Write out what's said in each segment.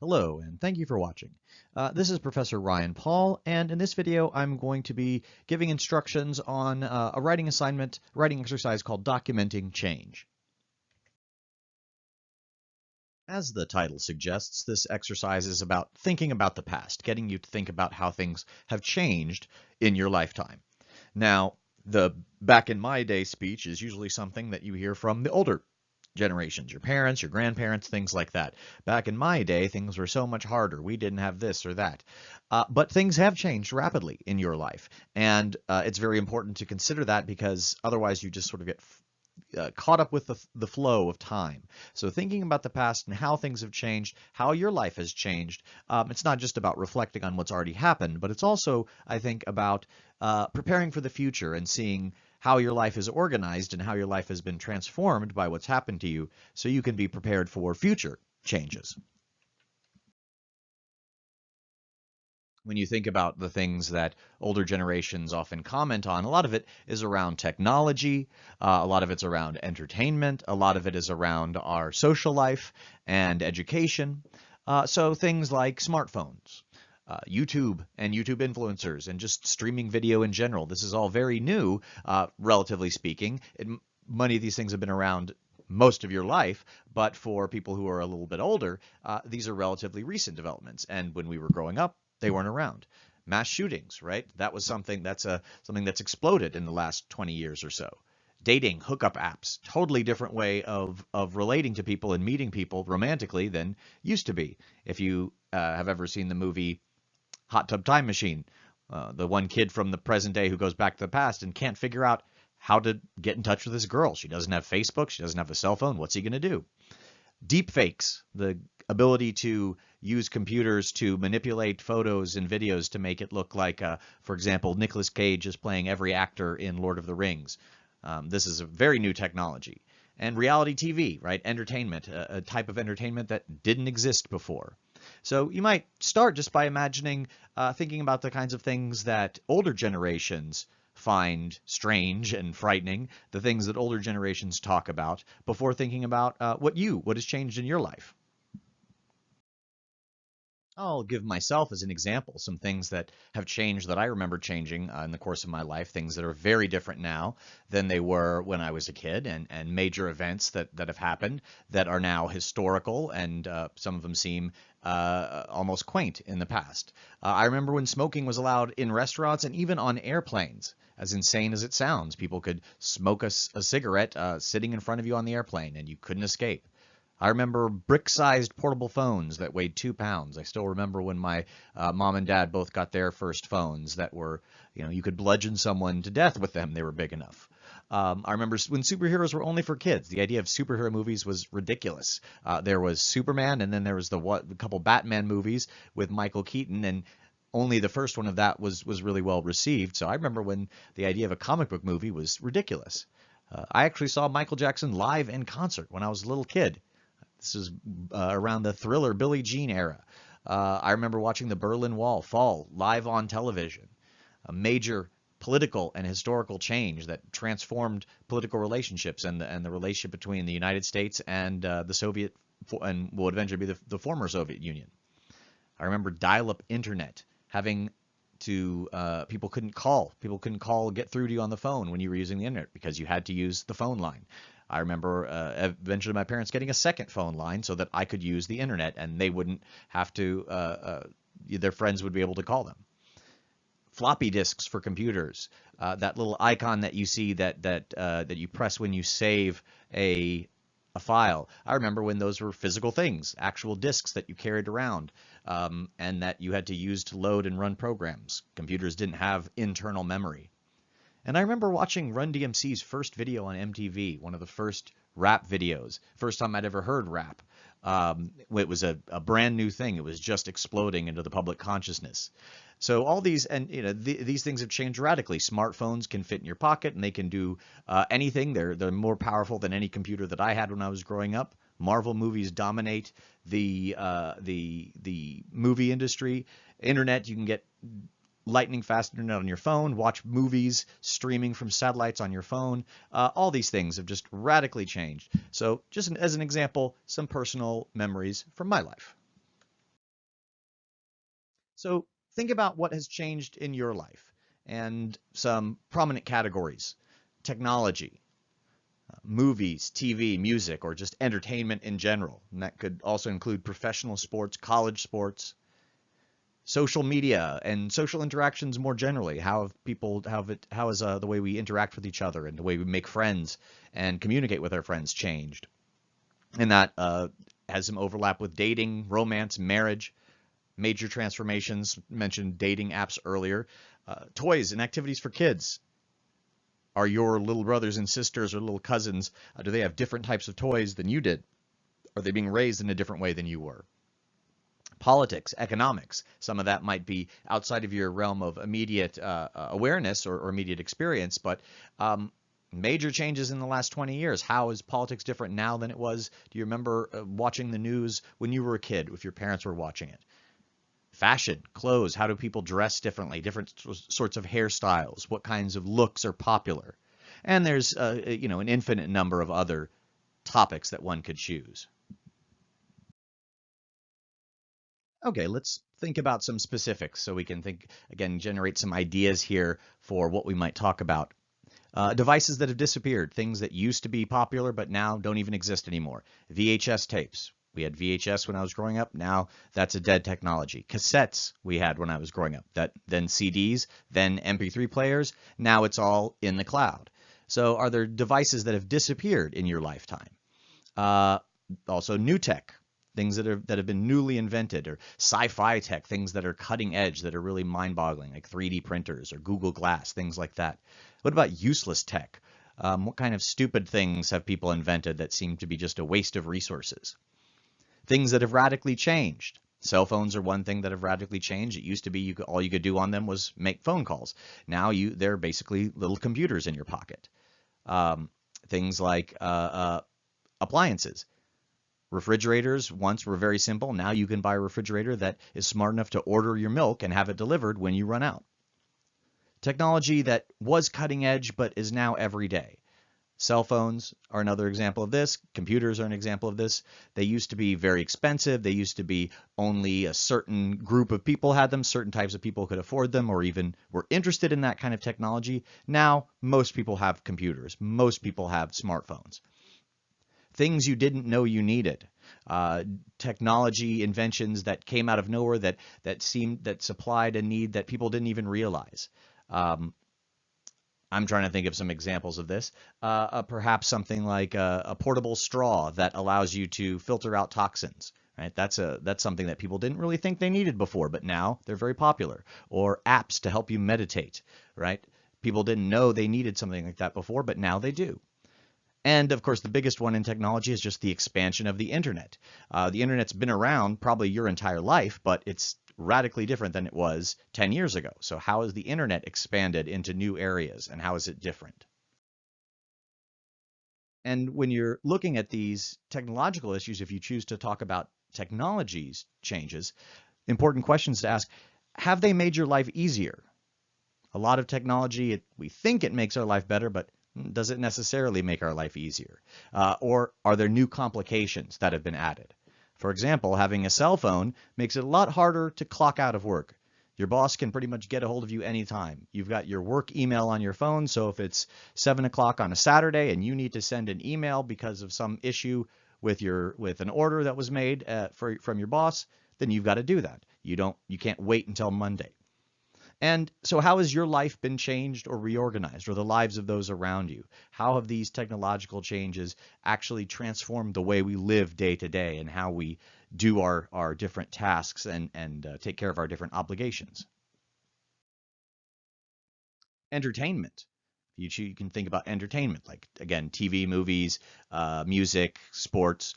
Hello, and thank you for watching. Uh, this is Professor Ryan Paul, and in this video I'm going to be giving instructions on uh, a writing assignment, writing exercise called Documenting Change. As the title suggests, this exercise is about thinking about the past, getting you to think about how things have changed in your lifetime. Now, the back in my day speech is usually something that you hear from the older generations, your parents, your grandparents, things like that. Back in my day, things were so much harder. We didn't have this or that. Uh, but things have changed rapidly in your life. And uh, it's very important to consider that because otherwise you just sort of get uh, caught up with the, the flow of time. So thinking about the past and how things have changed, how your life has changed, um, it's not just about reflecting on what's already happened, but it's also, I think, about uh, preparing for the future and seeing how your life is organized and how your life has been transformed by what's happened to you so you can be prepared for future changes. When you think about the things that older generations often comment on, a lot of it is around technology, uh, a lot of it's around entertainment, a lot of it is around our social life and education. Uh, so things like smartphones, uh, YouTube and YouTube influencers and just streaming video in general. This is all very new, uh, relatively speaking. It, many of these things have been around most of your life, but for people who are a little bit older, uh, these are relatively recent developments. And when we were growing up, they weren't around. Mass shootings, right? That was something that's a something that's exploded in the last 20 years or so. Dating, hookup apps, totally different way of of relating to people and meeting people romantically than used to be. If you uh, have ever seen the movie Hot Tub Time Machine. Uh, the one kid from the present day who goes back to the past and can't figure out how to get in touch with this girl. She doesn't have Facebook. She doesn't have a cell phone. What's he going to do? Deep fakes, the ability to use computers to manipulate photos and videos to make it look like, uh, for example, Nicolas Cage is playing every actor in Lord of the Rings. Um, this is a very new technology. And reality TV, right? Entertainment, a, a type of entertainment that didn't exist before. So you might start just by imagining, uh, thinking about the kinds of things that older generations find strange and frightening, the things that older generations talk about, before thinking about uh, what you, what has changed in your life. I'll give myself as an example some things that have changed that I remember changing uh, in the course of my life, things that are very different now than they were when I was a kid, and, and major events that, that have happened that are now historical, and uh, some of them seem uh, almost quaint in the past. Uh, I remember when smoking was allowed in restaurants and even on airplanes. As insane as it sounds, people could smoke a, a cigarette uh, sitting in front of you on the airplane, and you couldn't escape. I remember brick-sized portable phones that weighed two pounds. I still remember when my uh, mom and dad both got their first phones that were, you know, you could bludgeon someone to death with them. They were big enough. Um, I remember when superheroes were only for kids. The idea of superhero movies was ridiculous. Uh, there was Superman, and then there was the what, a couple Batman movies with Michael Keaton, and only the first one of that was was really well received. So I remember when the idea of a comic book movie was ridiculous. Uh, I actually saw Michael Jackson live in concert when I was a little kid. This is uh, around the thriller Billie Jean era. Uh, I remember watching the Berlin Wall fall live on television. A major political and historical change that transformed political relationships and the, and the relationship between the United States and uh, the Soviet and will eventually be the, the former Soviet Union. I remember dial-up internet having to uh, people couldn't call people couldn't call get through to you on the phone when you were using the internet because you had to use the phone line I remember uh, eventually my parents getting a second phone line so that I could use the internet and they wouldn't have to, uh, uh, their friends would be able to call them. Floppy disks for computers, uh, that little icon that you see that that uh, that you press when you save a a file. I remember when those were physical things, actual disks that you carried around, um, and that you had to use to load and run programs. Computers didn't have internal memory. And I remember watching Run DMC's first video on MTV, one of the first rap videos, first time I'd ever heard rap. Um, it was a, a, brand new thing. It was just exploding into the public consciousness. So all these and you know th these things have changed radically. Smartphones can fit in your pocket and they can do uh, anything. They're they're more powerful than any computer that I had when I was growing up. Marvel movies dominate the uh, the the movie industry. Internet, you can get lightning fast internet on your phone, watch movies streaming from satellites on your phone. Uh, all these things have just radically changed. So just as an example, some personal memories from my life. So think about what has changed in your life and some prominent categories. Technology, uh, movies, TV, music, or just entertainment in general. And that could also include professional sports, college sports, social media and social interactions more generally. How have people, how have it, how has uh, the way we interact with each other and the way we make friends and communicate with our friends changed? And that uh, has some overlap with dating, romance, marriage, major transformations. Mentioned dating apps earlier. Uh, toys and activities for kids. Are your little brothers and sisters or little cousins, uh, do they have different types of toys than you did? Are they being raised in a different way than you were? Politics, economics, some of that might be outside of your realm of immediate uh, awareness or, or, immediate experience, but um, major changes in the last 20 years. How is politics different now than it was? Do you remember uh, watching the news when you were a kid, if your parents were watching it? Fashion, clothes, how do people dress differently, different sorts of hairstyles, what kinds of looks are popular. And there's, uh, you know, an infinite number of other topics that one could choose. Okay, let's think about some specifics so we can think, again, generate some ideas here for what we might talk about uh, devices that have disappeared, things that used to be popular but now don't even exist anymore. VHS tapes. We had VHS when I was growing up. Now that's a dead technology. Cassettes we had when I was growing up. That then CDs, then MP3 players. Now it's all in the cloud. So are there devices that have disappeared in your lifetime? Uh, also new tech, things that are that have been newly invented, or sci-fi tech, things that are cutting edge, that are really mind-boggling, like 3D printers or Google Glass, things like that. What about useless tech? Um, what kind of stupid things have people invented that seem to be just a waste of resources? Things that have radically changed. Cell phones are one thing that have radically changed. It used to be you could, all you could do on them was make phone calls. Now you they're basically little computers in your pocket. Um, things like uh, uh, appliances. Refrigerators once were very simple. Now you can buy a refrigerator that is smart enough to order your milk and have it delivered when you run out. Technology that was cutting edge but is now everyday. Cell phones are another example of this. Computers are an example of this. They used to be very expensive. They used to be only a certain group of people had them, certain types of people could afford them or even were interested in that kind of technology. Now, most people have computers. Most people have smartphones. Things you didn't know you needed. Uh, technology inventions that came out of nowhere that that seemed that supplied a need that people didn't even realize. Um, I'm trying to think of some examples of this. Uh, uh, perhaps something like a, a, portable straw that allows you to filter out toxins. Right? That's a that's something that people didn't really think they needed before, but now they're very popular. Or apps to help you meditate. Right? People didn't know they needed something like that before, but now they do. And of course, the biggest one in technology is just the expansion of the internet. Uh, the internet's been around probably your entire life, but it's radically different than it was 10 years ago. So how has the internet expanded into new areas and how is it different? And when you're looking at these technological issues, if you choose to talk about technologies changes, important questions to ask, have they made your life easier? A lot of technology, it, we think it makes our life better, but does it necessarily make our life easier? Uh, or are there new complications that have been added? For example, having a cell phone makes it a lot harder to clock out of work. Your boss can pretty much get a hold of you anytime. You've got your work email on your phone, so if it's 7 o'clock on a Saturday and you need to send an email because of some issue with your with an order that was made uh, for, from your boss, then you've got to do that. You don't you can't wait until Monday. And so how has your life been changed or reorganized or the lives of those around you? How have these technological changes actually transformed the way we live day to day and how we do our, our different tasks and, and uh, take care of our different obligations? Entertainment. You, you can think about entertainment, like, again, TV, movies, uh, music, sports,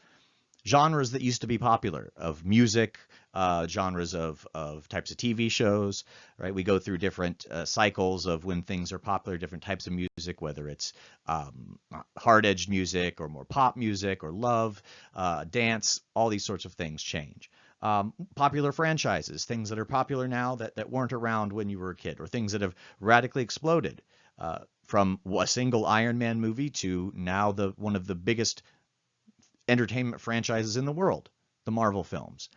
genres that used to be popular of music, uh, genres of, of types of TV shows, right? We go through different uh, cycles of when things are popular, different types of music, whether it's um, hard-edged music or more pop music or love, uh, dance, all these sorts of things change. Um, popular franchises, things that are popular now that, that weren't around when you were a kid, or things that have radically exploded. Uh, from a single Iron Man movie to now the one of the biggest entertainment franchises in the world, the Marvel films.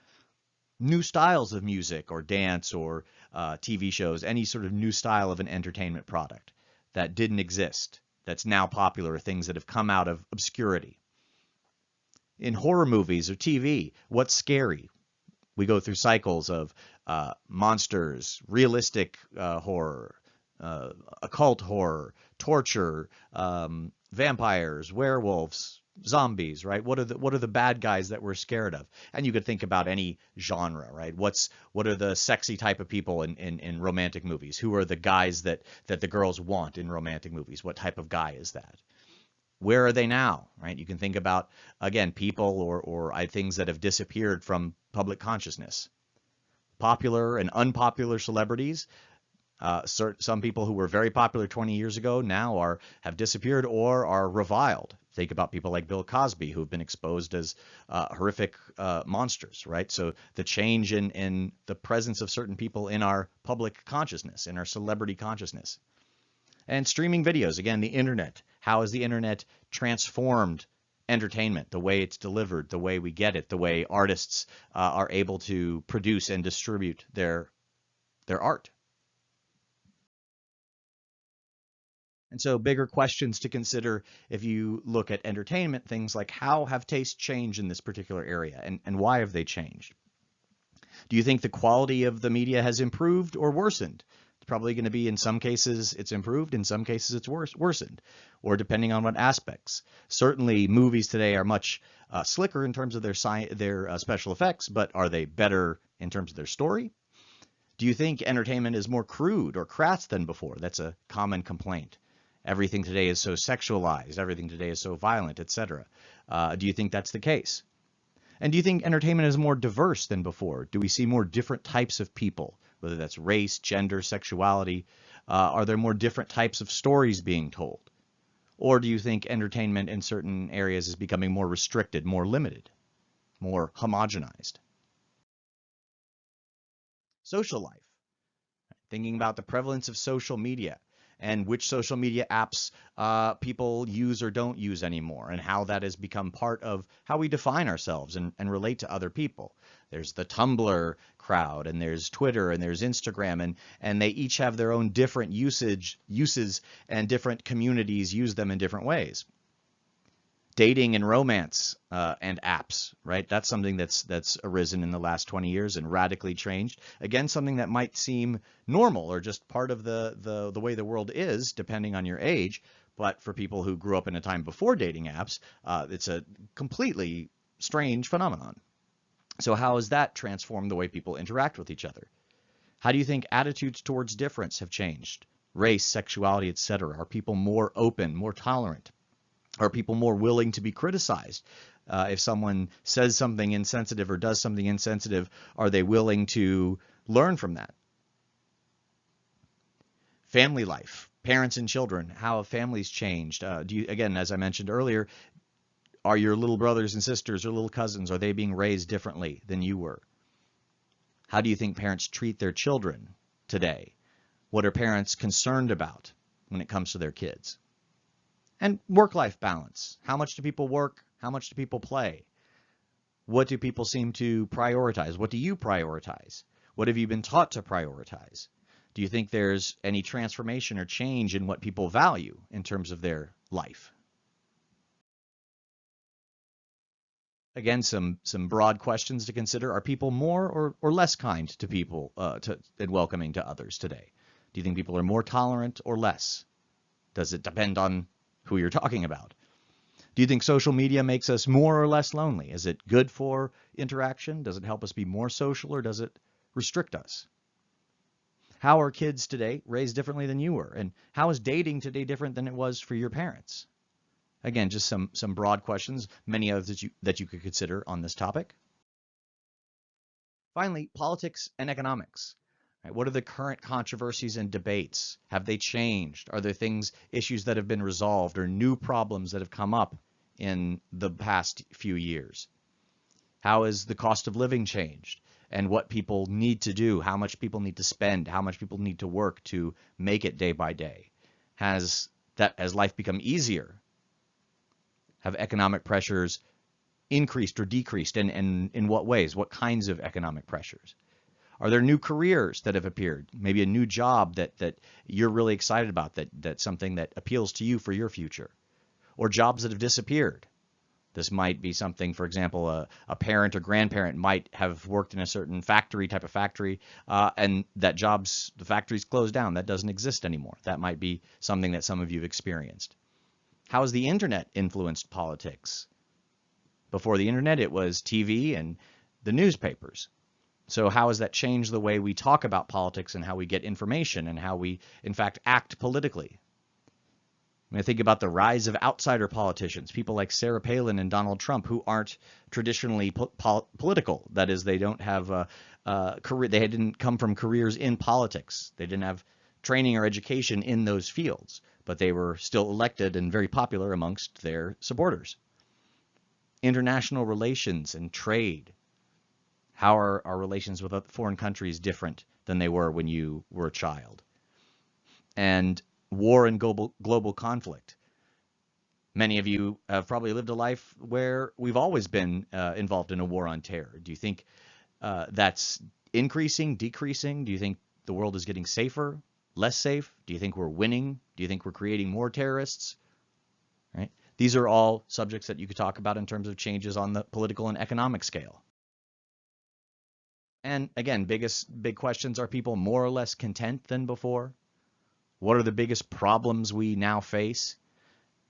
new styles of music or dance or uh, TV shows, any sort of new style of an entertainment product that didn't exist, that's now popular, things that have come out of obscurity. In horror movies or TV, what's scary? We go through cycles of uh, monsters, realistic uh, horror, uh, occult horror, torture, um, vampires, werewolves, zombies, right? What are the what are the bad guys that we're scared of? And you could think about any genre, right? What's what are the sexy type of people in, in, in romantic movies? Who are the guys that that the girls want in romantic movies? What type of guy is that? Where are they now, right? You can think about again people or or things that have disappeared from public consciousness. Popular and unpopular celebrities uh, some people who were very popular 20 years ago now are have disappeared or are reviled. Think about people like Bill Cosby, who've been exposed as uh, horrific uh, monsters, right? So the change in, in the presence of certain people in our public consciousness, in our celebrity consciousness. And streaming videos, again, the internet. How has the internet transformed entertainment, the way it's delivered, the way we get it, the way artists uh, are able to produce and distribute their, their art? And so bigger questions to consider if you look at entertainment, things like how have tastes changed in this particular area and, and why have they changed? Do you think the quality of the media has improved or worsened? It's probably going to be in some cases it's improved, in some cases it's worse, worsened, or depending on what aspects. Certainly movies today are much uh, slicker in terms of their, their uh, special effects, but are they better in terms of their story? Do you think entertainment is more crude or crass than before? That's a common complaint everything today is so sexualized, everything today is so violent, etc. Uh, do you think that's the case? And do you think entertainment is more diverse than before? Do we see more different types of people, whether that's race, gender, sexuality? Uh, are there more different types of stories being told? Or do you think entertainment in certain areas is becoming more restricted, more limited, more homogenized? Social life. Thinking about the prevalence of social media and which social media apps uh, people use or don't use anymore, and how that has become part of how we define ourselves and, and relate to other people. There's the Tumblr crowd, and there's Twitter, and there's Instagram, and and they each have their own different usage uses, and different communities use them in different ways dating and romance uh, and apps, right? That's something that's that's arisen in the last 20 years and radically changed. Again, something that might seem normal or just part of the the the way the world is, depending on your age. But for people who grew up in a time before dating apps, uh, it's a completely strange phenomenon. So how has that transformed the way people interact with each other? How do you think attitudes towards difference have changed? Race, sexuality, etc. Are people more open, more tolerant? Are people more willing to be criticized? Uh, if someone says something insensitive or does something insensitive, are they willing to learn from that? Family life, parents and children, how have families changed? Uh, do you, again, as I mentioned earlier, are your little brothers and sisters or little cousins, are they being raised differently than you were? How do you think parents treat their children today? What are parents concerned about when it comes to their kids? And work-life balance. How much do people work? How much do people play? What do people seem to prioritize? What do you prioritize? What have you been taught to prioritize? Do you think there's any transformation or change in what people value in terms of their life? Again, some some broad questions to consider. Are people more or, or less kind to people uh, to, and welcoming to others today? Do you think people are more tolerant or less? Does it depend on who you're talking about. Do you think social media makes us more or less lonely? Is it good for interaction? Does it help us be more social or does it restrict us? How are kids today raised differently than you were? And how is dating today different than it was for your parents? Again, just some, some broad questions, many others that you, that you could consider on this topic. Finally, politics and economics. What are the current controversies and debates? Have they changed? Are there things, issues that have been resolved or new problems that have come up in the past few years? How has the cost of living changed? And what people need to do, how much people need to spend, how much people need to work to make it day by day. Has that has life become easier? Have economic pressures increased or decreased, and, and in what ways? What kinds of economic pressures? Are there new careers that have appeared? Maybe a new job that, that you're really excited about, that, that's something that appeals to you for your future? Or jobs that have disappeared? This might be something, for example, a, a parent or grandparent might have worked in a certain factory, type of factory, uh, and that job's, the factory's closed down. That doesn't exist anymore. That might be something that some of you have experienced. How has the internet influenced politics? Before the internet, it was TV and the newspapers. So how has that changed the way we talk about politics and how we get information and how we, in fact, act politically? I think about the rise of outsider politicians, people like Sarah Palin and Donald Trump, who aren't traditionally po pol political. That is, they don't have a, a career. They didn't come from careers in politics. They didn't have training or education in those fields, but they were still elected and very popular amongst their supporters. International relations and trade. How are our relations with foreign countries different than they were when you were a child? And war and global, global conflict. Many of you have probably lived a life where we've always been uh, involved in a war on terror. Do you think uh, that's increasing, decreasing? Do you think the world is getting safer, less safe? Do you think we're winning? Do you think we're creating more terrorists? Right? These are all subjects that you could talk about in terms of changes on the political and economic scale. And again, biggest big questions are people more or less content than before? What are the biggest problems we now face?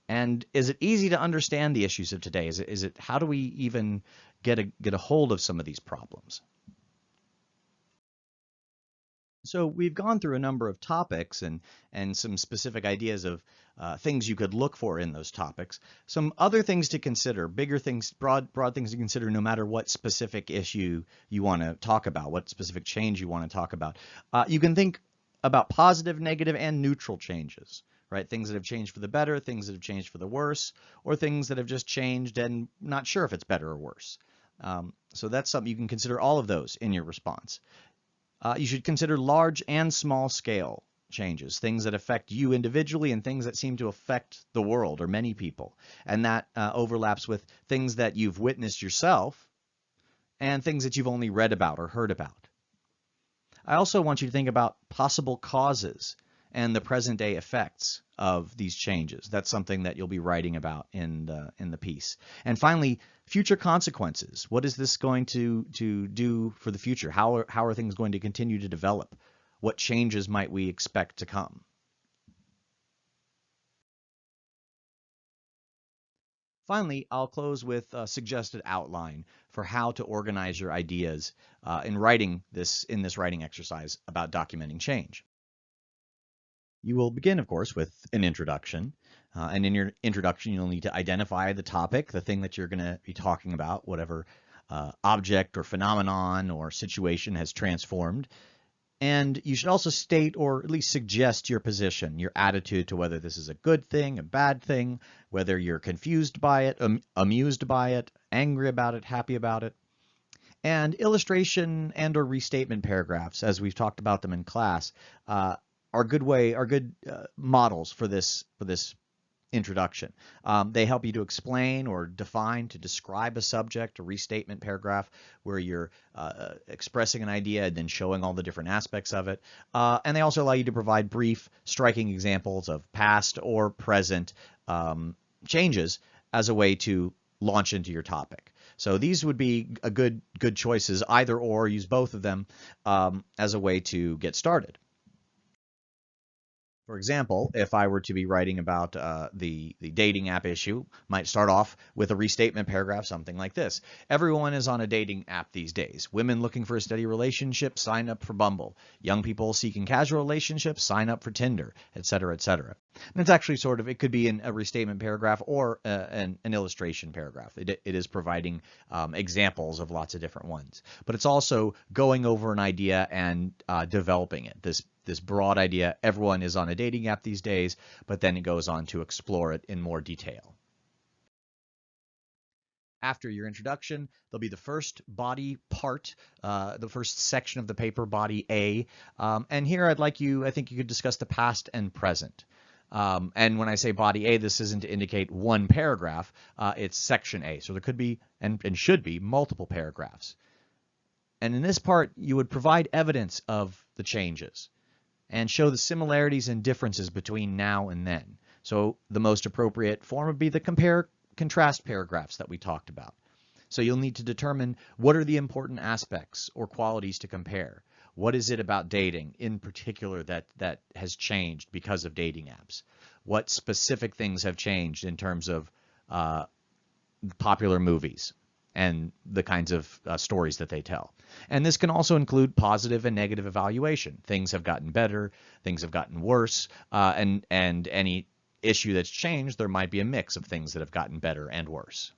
And is it easy to understand the issues of today? Is it, is it how do we even get a get a hold of some of these problems? So we've gone through a number of topics and and some specific ideas of uh, things you could look for in those topics. Some other things to consider, bigger things, broad broad things to consider, no matter what specific issue you want to talk about, what specific change you want to talk about. Uh, you can think about positive, negative, and neutral changes, right? Things that have changed for the better, things that have changed for the worse, or things that have just changed and not sure if it's better or worse. Um, so that's something you can consider all of those in your response. Uh, you should consider large and small scale changes, things that affect you individually and things that seem to affect the world or many people. And that uh, overlaps with things that you've witnessed yourself and things that you've only read about or heard about. I also want you to think about possible causes and the present day effects of these changes. That's something that you'll be writing about in the, in the piece. And finally, future consequences. What is this going to, to do for the future? How are, how are things going to continue to develop? What changes might we expect to come? Finally, I'll close with a suggested outline for how to organize your ideas uh, in writing this in this writing exercise about documenting change. You will begin, of course, with an introduction. Uh, and in your introduction, you'll need to identify the topic, the thing that you're going to be talking about, whatever uh, object or phenomenon or situation has transformed. And you should also state or at least suggest your position, your attitude to whether this is a good thing, a bad thing, whether you're confused by it, um, amused by it, angry about it, happy about it. And illustration and or restatement paragraphs, as we've talked about them in class, uh, are good way are good uh, models for this for this introduction. Um, they help you to explain or define, to describe a subject, a restatement paragraph where you're uh, expressing an idea and then showing all the different aspects of it. Uh, and they also allow you to provide brief, striking examples of past or present um, changes as a way to launch into your topic. So these would be a good good choices, either or, use both of them um, as a way to get started. For example, if I were to be writing about uh, the, the dating app issue, might start off with a restatement paragraph, something like this. Everyone is on a dating app these days. Women looking for a steady relationship, sign up for Bumble. Young people seeking casual relationships, sign up for Tinder, etc., etc. And it's actually sort of, it could be in a restatement paragraph or uh, an, an, illustration paragraph. It, it is providing um, examples of lots of different ones. But it's also going over an idea and uh, developing it. This this broad idea, everyone is on a dating app these days, but then it goes on to explore it in more detail. After your introduction, there'll be the first body part, uh, the first section of the paper, body A. Um, and here I'd like you, I think you could discuss the past and present. Um, and when I say body A, this isn't to indicate one paragraph, uh, it's section A. So there could be and, and should be multiple paragraphs. And in this part, you would provide evidence of the changes and show the similarities and differences between now and then. So the most appropriate form would be the compare contrast paragraphs that we talked about. So you'll need to determine what are the important aspects or qualities to compare. What is it about dating in particular that, that has changed because of dating apps? What specific things have changed in terms of uh, popular movies and the kinds of uh, stories that they tell? And this can also include positive and negative evaluation. Things have gotten better, things have gotten worse, uh, and, and any issue that's changed, there might be a mix of things that have gotten better and worse.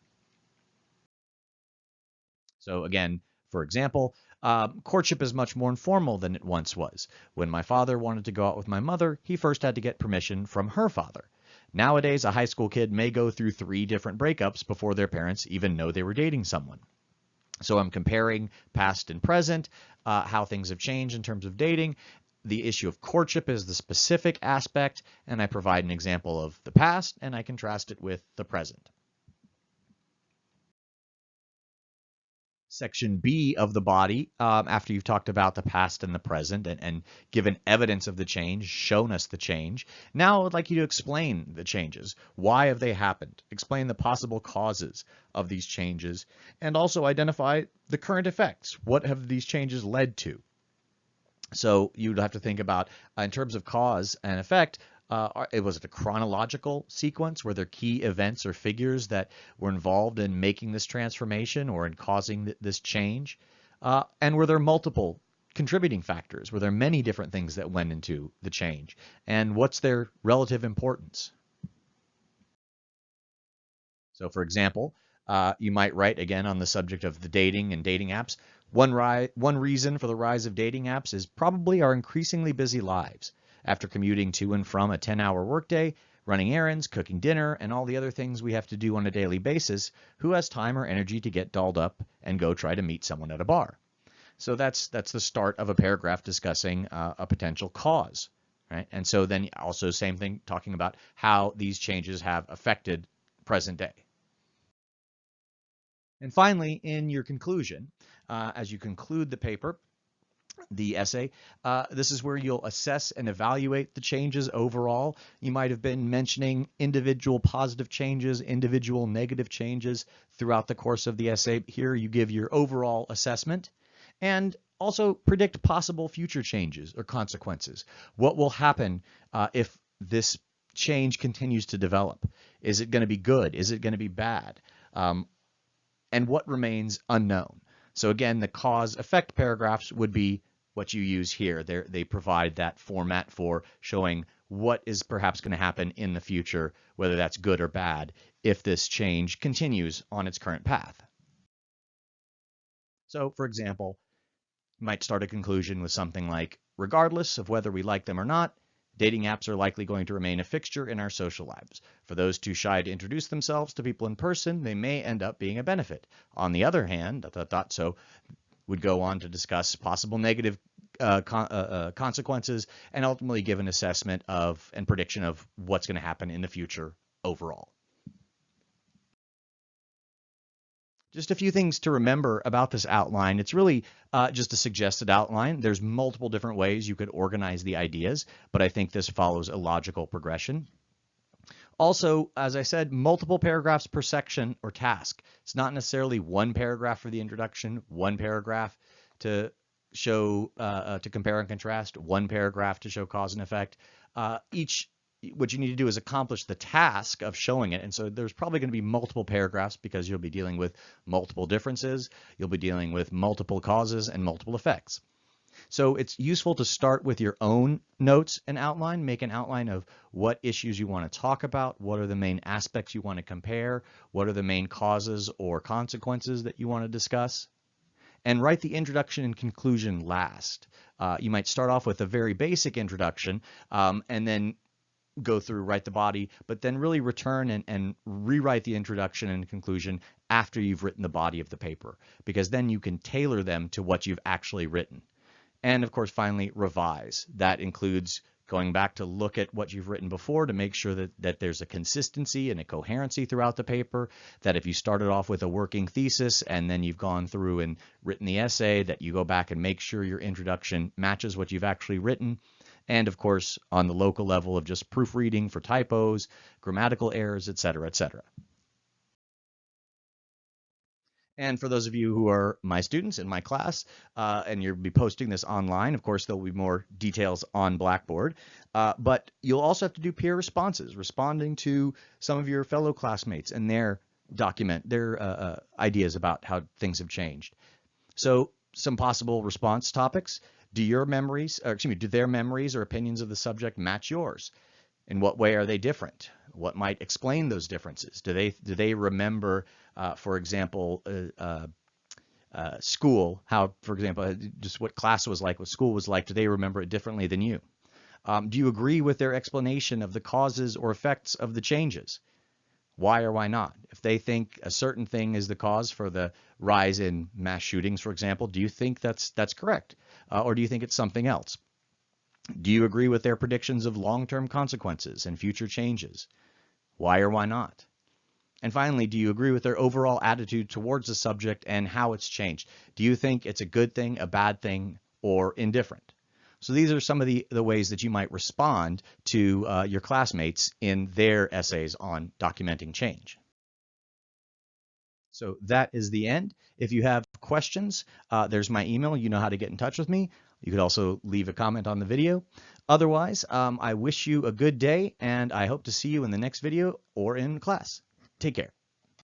So again, for example, uh, courtship is much more informal than it once was. When my father wanted to go out with my mother, he first had to get permission from her father. Nowadays, a high school kid may go through three different breakups before their parents even know they were dating someone. So I'm comparing past and present, uh, how things have changed in terms of dating. The issue of courtship is the specific aspect, and I provide an example of the past, and I contrast it with the present. Section B of the body, um, after you've talked about the past and the present and, and, given evidence of the change, shown us the change. Now I would like you to explain the changes. Why have they happened? Explain the possible causes of these changes and also identify the current effects. What have these changes led to? So you'd have to think about, uh, in terms of cause and effect, uh, it was it a chronological sequence? Were there key events or figures that were involved in making this transformation or in causing th this change? Uh, and were there multiple contributing factors? Were there many different things that went into the change? And what's their relative importance? So for example, uh, you might write again on the subject of the dating and dating apps. One, one reason for the rise of dating apps is probably our increasingly busy lives after commuting to and from a 10-hour workday, running errands, cooking dinner, and all the other things we have to do on a daily basis, who has time or energy to get dolled up and go try to meet someone at a bar? So that's that's the start of a paragraph discussing uh, a potential cause, right? And so then also same thing talking about how these changes have affected present day. And finally, in your conclusion, uh, as you conclude the paper, the essay. Uh, this is where you'll assess and evaluate the changes overall. You might have been mentioning individual positive changes, individual negative changes throughout the course of the essay. Here you give your overall assessment and also predict possible future changes or consequences. What will happen uh, if this change continues to develop? Is it going to be good? Is it going to be bad? Um, and what remains unknown? So again, the cause effect paragraphs would be what you use here. They're, they provide that format for showing what is perhaps going to happen in the future, whether that's good or bad, if this change continues on its current path. So, for example, you might start a conclusion with something like, regardless of whether we like them or not, dating apps are likely going to remain a fixture in our social lives. For those too shy to introduce themselves to people in person, they may end up being a benefit. On the other hand, dot, dot, dot, so would go on to discuss possible negative uh, uh, uh, consequences and ultimately give an assessment of and prediction of what's going to happen in the future overall. Just a few things to remember about this outline. It's really uh, just a suggested outline. There's multiple different ways you could organize the ideas, but I think this follows a logical progression. Also, as I said, multiple paragraphs per section or task. It's not necessarily one paragraph for the introduction, one paragraph to show, uh, uh, to compare and contrast, one paragraph to show cause and effect. Uh, each, what you need to do is accomplish the task of showing it. And so there's probably going to be multiple paragraphs because you'll be dealing with multiple differences. You'll be dealing with multiple causes and multiple effects. So it's useful to start with your own notes and outline, make an outline of what issues you want to talk about, what are the main aspects you want to compare, what are the main causes or consequences that you want to discuss and write the introduction and conclusion last. Uh, you might start off with a very basic introduction um, and then go through, write the body, but then really return and, and rewrite the introduction and conclusion after you've written the body of the paper, because then you can tailor them to what you've actually written. And of course, finally, revise. That includes going back to look at what you've written before to make sure that, that there's a consistency and a coherency throughout the paper, that if you started off with a working thesis and then you've gone through and written the essay, that you go back and make sure your introduction matches what you've actually written. And of course, on the local level of just proofreading for typos, grammatical errors, et cetera, et cetera. And for those of you who are my students in my class, uh, and you'll be posting this online, of course, there'll be more details on Blackboard. Uh, but you'll also have to do peer responses, responding to some of your fellow classmates and their document, their uh, uh ideas about how things have changed. So some possible response topics. Do your memories, or excuse me, do their memories or opinions of the subject match yours? In what way are they different? What might explain those differences? Do they do they remember uh, for example, uh, uh, uh, school, how, for example, just what class was like, what school was like, do they remember it differently than you? Um, do you agree with their explanation of the causes or effects of the changes? Why or why not? If they think a certain thing is the cause for the rise in mass shootings, for example, do you think that's that's correct, uh, or do you think it's something else? Do you agree with their predictions of long-term consequences and future changes? Why or why not? And finally, do you agree with their overall attitude towards the subject and how it's changed? Do you think it's a good thing, a bad thing, or indifferent? So these are some of the, the ways that you might respond to uh, your classmates in their essays on documenting change. So that is the end. If you have questions, uh, there's my email. You know how to get in touch with me. You could also leave a comment on the video. Otherwise, um, I wish you a good day, and I hope to see you in the next video or in class. Take care.